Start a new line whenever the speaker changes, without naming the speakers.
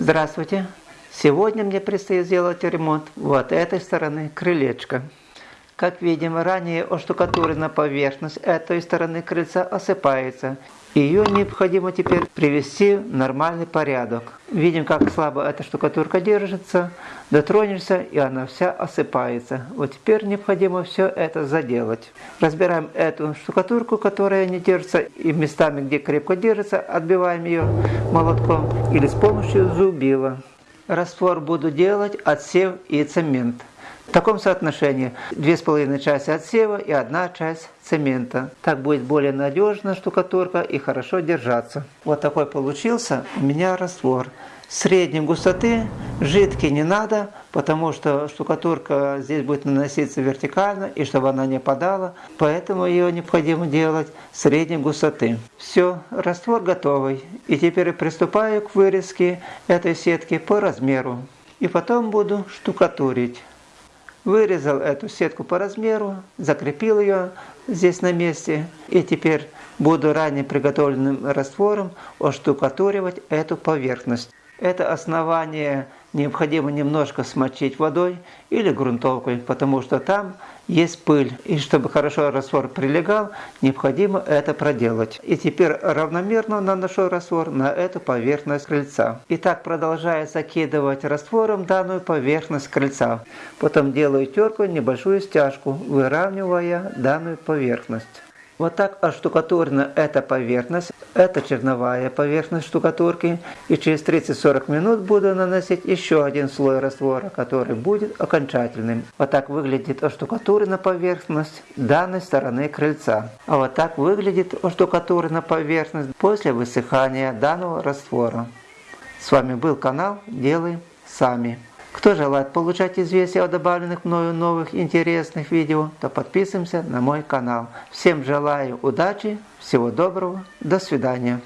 Здравствуйте! Сегодня мне предстоит сделать ремонт вот этой стороны крылечка. Как видим, ранее оштукатуренная поверхность этой стороны крыльца осыпается. Ее необходимо теперь привести в нормальный порядок. Видим, как слабо эта штукатурка держится. Дотронешься, и она вся осыпается. Вот теперь необходимо все это заделать. Разбираем эту штукатурку, которая не держится, и местами, где крепко держится, отбиваем ее молотком или с помощью зубила. Раствор буду делать отсев и цемент. В таком соотношении две с половиной части отсева и одна часть цемента. Так будет более надежно штукатурка и хорошо держаться. Вот такой получился у меня раствор. Средней густоты, жидкий не надо, потому что штукатурка здесь будет наноситься вертикально, и чтобы она не падала, поэтому ее необходимо делать средней густоты. Все, раствор готовый. И теперь приступаю к вырезке этой сетки по размеру. И потом буду штукатурить. Вырезал эту сетку по размеру, закрепил ее здесь на месте. И теперь буду ранее приготовленным раствором оштукатуривать эту поверхность. Это основание необходимо немножко смочить водой или грунтовкой, потому что там есть пыль. И чтобы хорошо раствор прилегал, необходимо это проделать. И теперь равномерно наношу раствор на эту поверхность крыльца. И так продолжаю закидывать раствором данную поверхность крыльца. Потом делаю терку, небольшую стяжку, выравнивая данную поверхность. Вот так оштукатурена эта поверхность, это черновая поверхность штукатурки. И через 30-40 минут буду наносить еще один слой раствора, который будет окончательным. Вот так выглядит оштукатурена поверхность данной стороны крыльца. А вот так выглядит оштукатурена поверхность после высыхания данного раствора. С вами был канал Делаем Сами. Кто желает получать известия о добавленных мною новых интересных видео, то подписываемся на мой канал. Всем желаю удачи, всего доброго, до свидания.